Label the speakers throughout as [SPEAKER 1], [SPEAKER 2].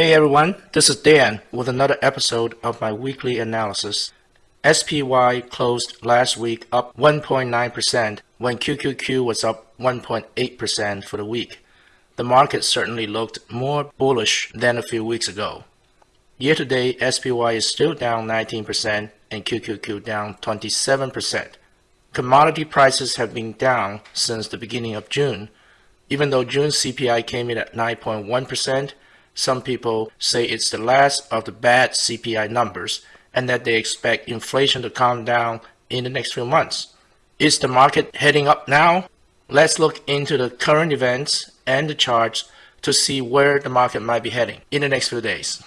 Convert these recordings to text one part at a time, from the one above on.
[SPEAKER 1] Hey everyone, this is Dan with another episode of my weekly analysis. SPY closed last week up 1.9% when QQQ was up 1.8% for the week. The market certainly looked more bullish than a few weeks ago. Year to date, SPY is still down 19% and QQQ down 27%. Commodity prices have been down since the beginning of June. Even though June CPI came in at 9.1%, some people say it's the last of the bad CPI numbers and that they expect inflation to calm down in the next few months. Is the market heading up now? Let's look into the current events and the charts to see where the market might be heading in the next few days.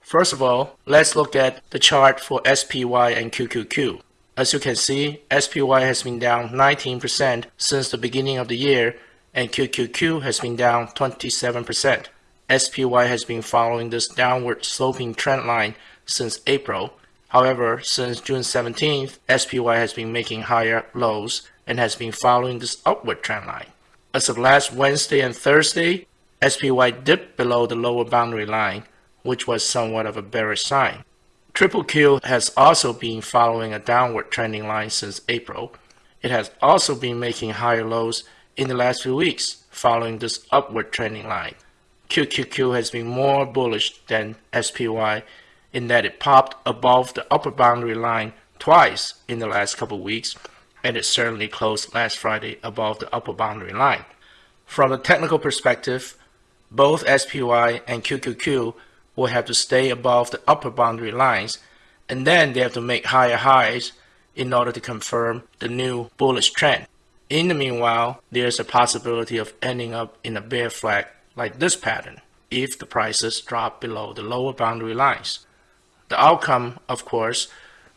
[SPEAKER 1] First of all, let's look at the chart for SPY and QQQ. As you can see, SPY has been down 19% since the beginning of the year and QQQ has been down 27%. SPY has been following this downward sloping trend line since April. However, since June 17th, SPY has been making higher lows and has been following this upward trend line. As of last Wednesday and Thursday, SPY dipped below the lower boundary line, which was somewhat of a bearish sign. Triple Q has also been following a downward trending line since April. It has also been making higher lows in the last few weeks, following this upward trending line. QQQ has been more bullish than SPY in that it popped above the upper boundary line twice in the last couple weeks, and it certainly closed last Friday above the upper boundary line. From a technical perspective, both SPY and QQQ will have to stay above the upper boundary lines, and then they have to make higher highs in order to confirm the new bullish trend. In the meanwhile, there's a possibility of ending up in a bear flag like this pattern if the prices drop below the lower boundary lines. The outcome, of course,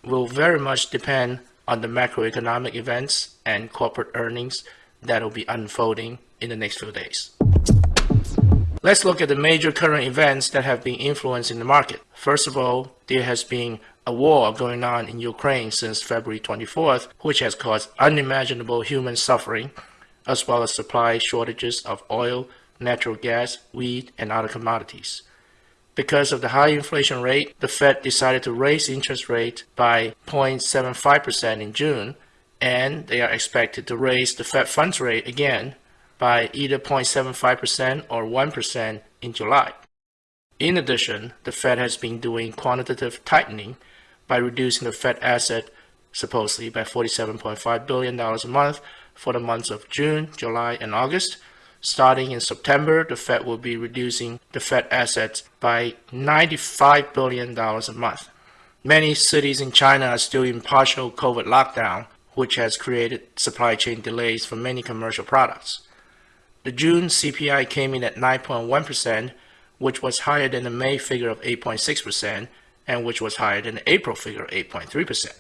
[SPEAKER 1] will very much depend on the macroeconomic events and corporate earnings that will be unfolding in the next few days. Let's look at the major current events that have been influencing the market. First of all, there has been a war going on in Ukraine since February 24th, which has caused unimaginable human suffering, as well as supply shortages of oil, natural gas, wheat, and other commodities. Because of the high inflation rate, the Fed decided to raise interest rate by 0.75% in June, and they are expected to raise the Fed funds rate again by either 0.75% or 1% in July. In addition, the Fed has been doing quantitative tightening by reducing the Fed asset supposedly by $47.5 billion a month for the months of June, July, and August. Starting in September, the Fed will be reducing the Fed assets by $95 billion a month. Many cities in China are still in partial COVID lockdown, which has created supply chain delays for many commercial products. The June CPI came in at 9.1%, which was higher than the May figure of 8.6%, and which was higher than the April figure of 8.3%.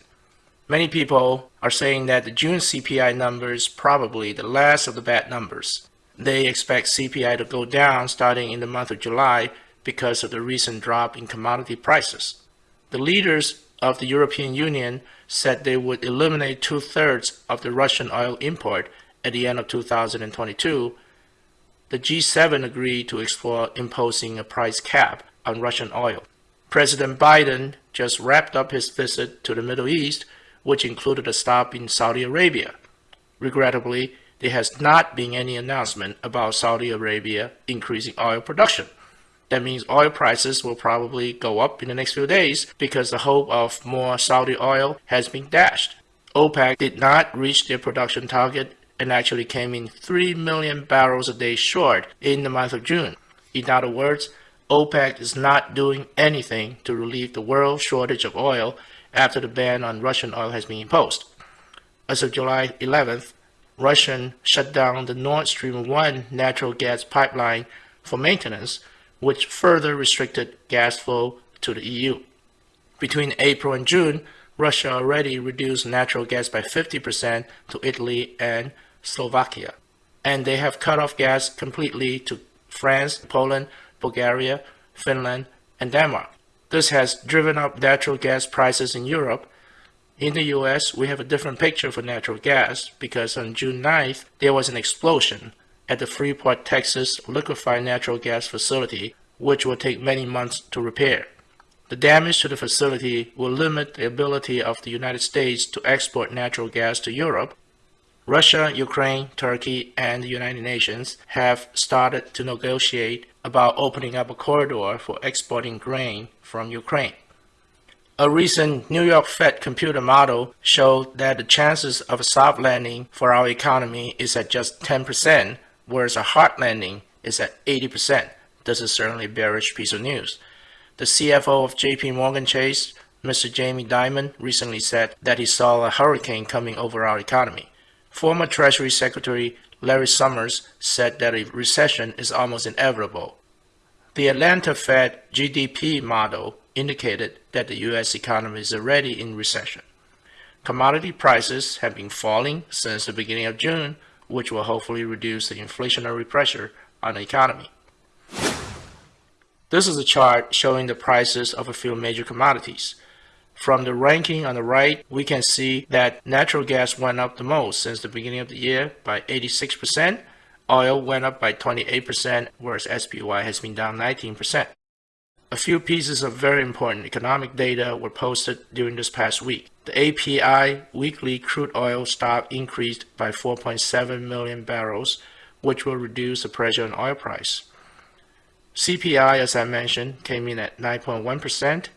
[SPEAKER 1] Many people are saying that the June CPI number is probably the last of the bad numbers. They expect CPI to go down starting in the month of July because of the recent drop in commodity prices. The leaders of the European Union said they would eliminate two-thirds of the Russian oil import at the end of 2022. The G7 agreed to explore imposing a price cap on Russian oil. President Biden just wrapped up his visit to the Middle East, which included a stop in Saudi Arabia. Regrettably, there has not been any announcement about Saudi Arabia increasing oil production. That means oil prices will probably go up in the next few days because the hope of more Saudi oil has been dashed. OPEC did not reach their production target and actually came in 3 million barrels a day short in the month of June. In other words, OPEC is not doing anything to relieve the world shortage of oil after the ban on Russian oil has been imposed. As of July 11th, Russia shut down the Nord Stream 1 natural gas pipeline for maintenance, which further restricted gas flow to the EU. Between April and June, Russia already reduced natural gas by 50% to Italy and Slovakia. And they have cut off gas completely to France, Poland, Bulgaria, Finland, and Denmark. This has driven up natural gas prices in Europe. In the US, we have a different picture for natural gas because on June 9th, there was an explosion at the Freeport, Texas liquefied natural gas facility, which will take many months to repair. The damage to the facility will limit the ability of the United States to export natural gas to Europe. Russia, Ukraine, Turkey, and the United Nations have started to negotiate about opening up a corridor for exporting grain from Ukraine. A recent New York Fed computer model showed that the chances of a soft landing for our economy is at just 10%, whereas a hard landing is at 80%. This is certainly a bearish piece of news. The CFO of JP Morgan Chase, Mr. Jamie Dimon, recently said that he saw a hurricane coming over our economy. Former Treasury Secretary Larry Summers said that a recession is almost inevitable. The Atlanta Fed GDP model indicated that the U.S. economy is already in recession. Commodity prices have been falling since the beginning of June, which will hopefully reduce the inflationary pressure on the economy. This is a chart showing the prices of a few major commodities. From the ranking on the right, we can see that natural gas went up the most since the beginning of the year by 86%. Oil went up by 28%, whereas SPY has been down 19%. A few pieces of very important economic data were posted during this past week. The API weekly crude oil stock increased by 4.7 million barrels, which will reduce the pressure on oil price. CPI, as I mentioned, came in at 9.1%.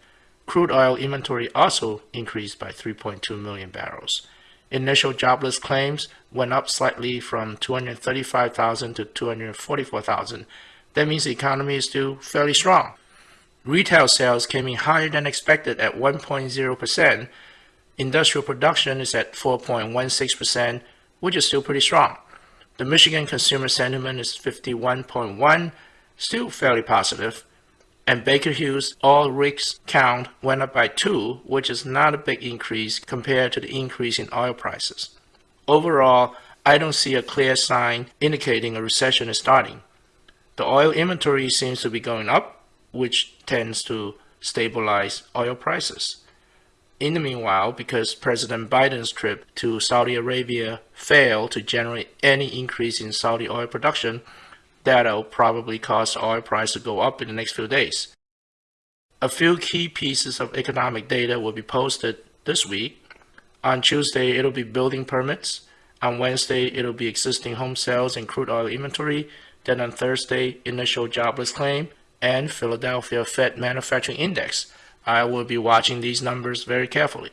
[SPEAKER 1] Crude oil inventory also increased by 3.2 million barrels. Initial jobless claims went up slightly from 235,000 to 244,000. That means the economy is still fairly strong. Retail sales came in higher than expected at 1.0%. Industrial production is at 4.16%, which is still pretty strong. The Michigan consumer sentiment is 51.1, still fairly positive. And Baker Hughes all rigs count went up by 2, which is not a big increase compared to the increase in oil prices. Overall, I don't see a clear sign indicating a recession is starting. The oil inventory seems to be going up, which tends to stabilize oil prices. In the meanwhile, because President Biden's trip to Saudi Arabia failed to generate any increase in Saudi oil production, that'll probably cause oil price to go up in the next few days. A few key pieces of economic data will be posted this week. On Tuesday, it'll be building permits. On Wednesday, it'll be existing home sales and crude oil inventory. Then on Thursday, initial jobless claim and Philadelphia Fed Manufacturing Index. I will be watching these numbers very carefully.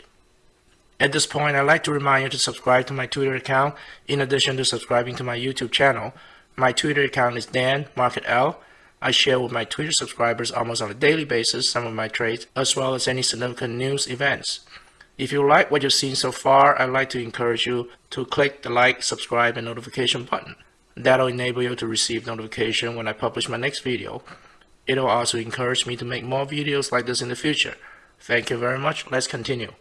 [SPEAKER 1] At this point, I'd like to remind you to subscribe to my Twitter account in addition to subscribing to my YouTube channel. My Twitter account is Dan Market L. I share with my Twitter subscribers almost on a daily basis some of my trades as well as any significant news events. If you like what you've seen so far, I'd like to encourage you to click the like, subscribe, and notification button. That'll enable you to receive notification when I publish my next video. It'll also encourage me to make more videos like this in the future. Thank you very much. Let's continue.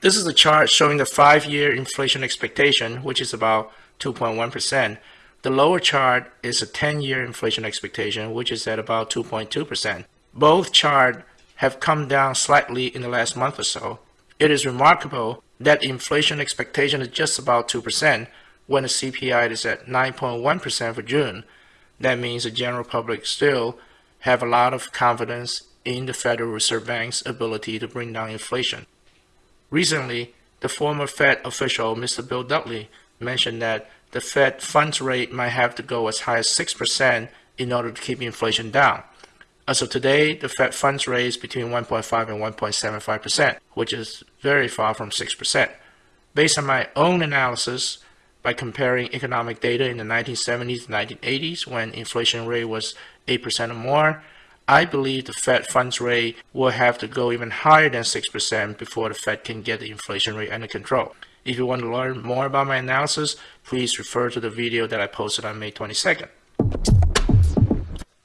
[SPEAKER 1] This is a chart showing the five-year inflation expectation, which is about 2.1%. The lower chart is a 10-year inflation expectation, which is at about 2.2%. Both charts have come down slightly in the last month or so. It is remarkable that inflation expectation is just about 2% when the CPI is at 9.1% for June. That means the general public still have a lot of confidence in the Federal Reserve Bank's ability to bring down inflation. Recently, the former Fed official, Mr. Bill Dudley, mentioned that the Fed funds rate might have to go as high as 6% in order to keep inflation down. As of today, the Fed funds rate is between 1.5 and 1.75%, which is very far from 6%. Based on my own analysis, by comparing economic data in the 1970s and 1980s when inflation rate was 8% or more, I believe the Fed funds rate will have to go even higher than 6% before the Fed can get the inflation rate under control. If you want to learn more about my analysis, please refer to the video that I posted on May 22nd.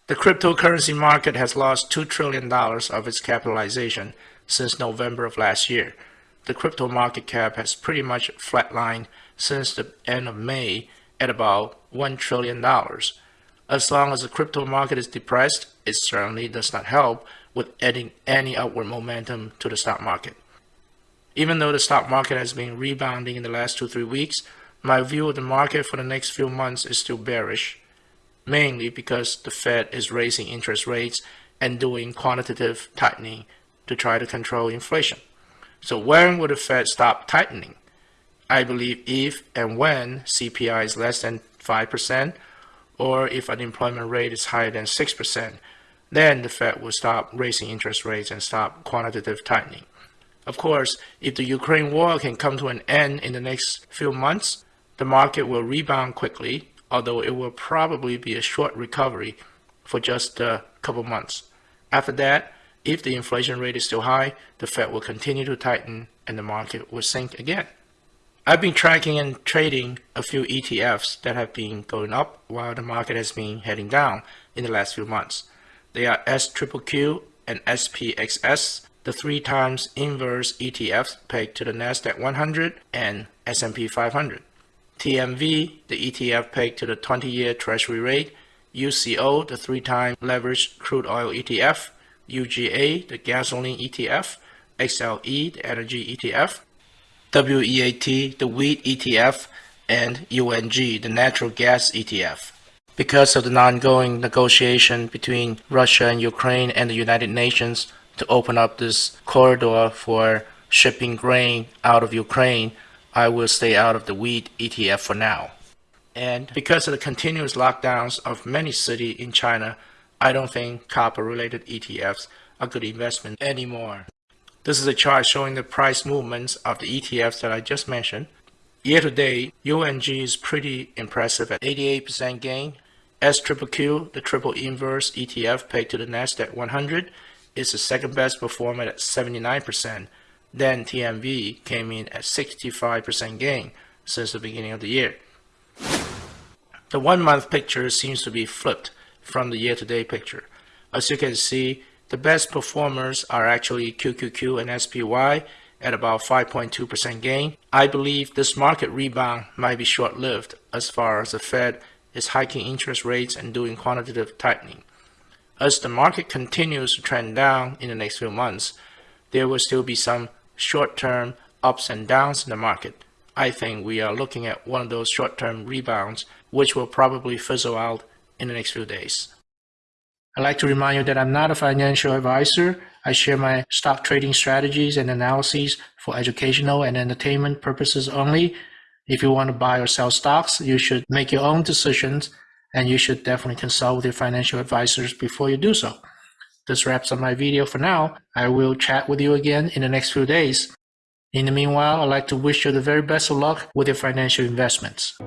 [SPEAKER 1] The cryptocurrency market has lost $2 trillion of its capitalization since November of last year. The crypto market cap has pretty much flatlined since the end of May at about $1 trillion. As long as the crypto market is depressed, it certainly does not help with adding any upward momentum to the stock market. Even though the stock market has been rebounding in the last two, three weeks, my view of the market for the next few months is still bearish. mainly because the Fed is raising interest rates and doing quantitative tightening to try to control inflation. So when will the Fed stop tightening? I believe if and when CPI is less than 5%, or if unemployment rate is higher than 6%, then the Fed will stop raising interest rates and stop quantitative tightening. Of course, if the Ukraine war can come to an end in the next few months, the market will rebound quickly, although it will probably be a short recovery for just a couple months. After that, if the inflation rate is still high, the Fed will continue to tighten and the market will sink again. I've been tracking and trading a few ETFs that have been going up while the market has been heading down in the last few months. They are SQQQ and SPXS, the three times inverse ETFs pegged to the Nasdaq 100 and S&P 500. TMV, the ETF pegged to the 20-year Treasury rate. UCO, the three-time leveraged crude oil ETF. UGA, the gasoline ETF. XLE, the energy ETF. WEAT, the wheat ETF. And UNG, the natural gas ETF because of the ongoing negotiation between Russia and Ukraine and the United Nations to open up this corridor for shipping grain out of Ukraine, I will stay out of the wheat ETF for now. And because of the continuous lockdowns of many cities in China, I don't think copper-related ETFs are good investment anymore. This is a chart showing the price movements of the ETFs that I just mentioned. Year to date, UNG is pretty impressive at 88% gain, SQQQ, the triple inverse ETF pegged to the NASDAQ 100, is the second best performer at 79%. Then TMV came in at 65% gain since the beginning of the year. The one month picture seems to be flipped from the year to date picture. As you can see, the best performers are actually QQQ and SPY at about 5.2% gain. I believe this market rebound might be short lived as far as the Fed is hiking interest rates and doing quantitative tightening. As the market continues to trend down in the next few months, there will still be some short-term ups and downs in the market. I think we are looking at one of those short-term rebounds, which will probably fizzle out in the next few days. I'd like to remind you that I'm not a financial advisor. I share my stock trading strategies and analyses for educational and entertainment purposes only. If you want to buy or sell stocks, you should make your own decisions and you should definitely consult with your financial advisors before you do so. This wraps up my video for now. I will chat with you again in the next few days. In the meanwhile, I'd like to wish you the very best of luck with your financial investments.